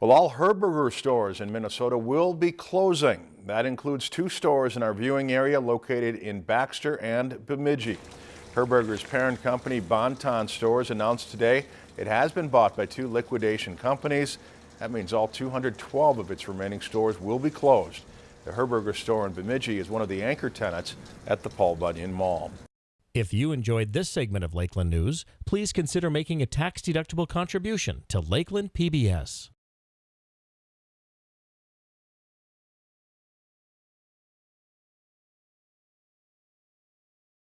Well, all Herberger stores in Minnesota will be closing. That includes two stores in our viewing area located in Baxter and Bemidji. Herberger's parent company, Bon-Ton Stores, announced today it has been bought by two liquidation companies. That means all 212 of its remaining stores will be closed. The Herberger store in Bemidji is one of the anchor tenants at the Paul Bunyan Mall. If you enjoyed this segment of Lakeland News, please consider making a tax-deductible contribution to Lakeland PBS.